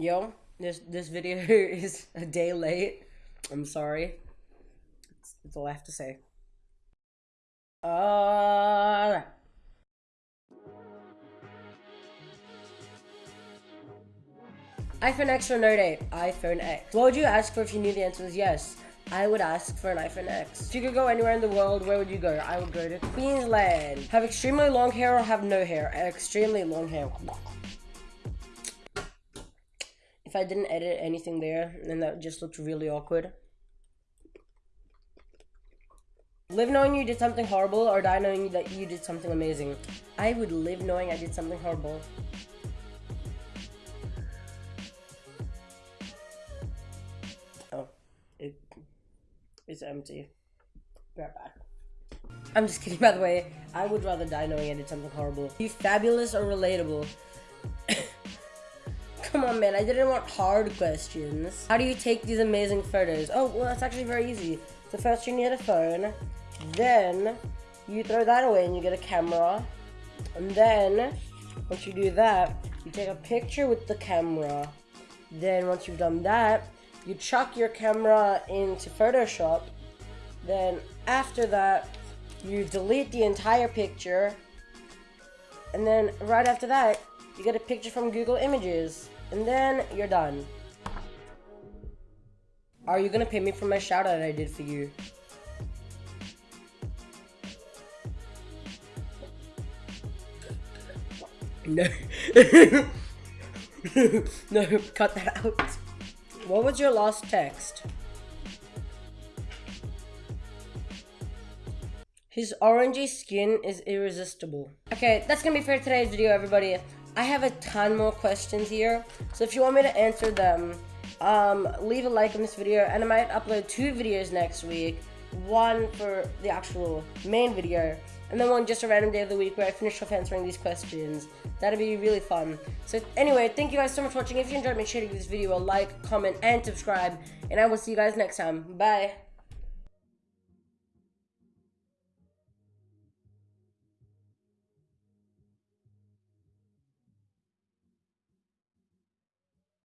Yo, this this video is a day late. I'm sorry. That's, that's all I have to say. Uh iPhone X or Note 8? iPhone X. What would you ask for if you knew the answer was yes? I would ask for an iPhone X. If you could go anywhere in the world, where would you go? I would go to Queensland. Have extremely long hair or have no hair? Extremely long hair. If I didn't edit anything there, then that just looked really awkward. Live knowing you did something horrible or die knowing that you did something amazing. I would live knowing I did something horrible. Oh, it is empty. Be right back. I'm just kidding, by the way. I would rather die knowing I did something horrible. You fabulous or relatable? Come on, man. I didn't want hard questions. How do you take these amazing photos? Oh, well, that's actually very easy. So first you need a phone. Then you throw that away and you get a camera. And then once you do that, you take a picture with the camera. Then once you've done that, you chuck your camera into Photoshop. Then after that, you delete the entire picture. And then right after that, you get a picture from Google Images. And then you're done. Are you gonna pay me for my shout out I did for you? No. no, cut that out. What was your last text? His orangey skin is irresistible. Okay, that's gonna be for today's video, everybody. I have a ton more questions here, so if you want me to answer them, um, leave a like on this video, and I might upload two videos next week. One for the actual main video, and then one just a random day of the week where I finish off answering these questions. That'd be really fun. So anyway, thank you guys so much for watching. If you enjoyed, make sure to give this video a like, comment, and subscribe, and I will see you guys next time. Bye.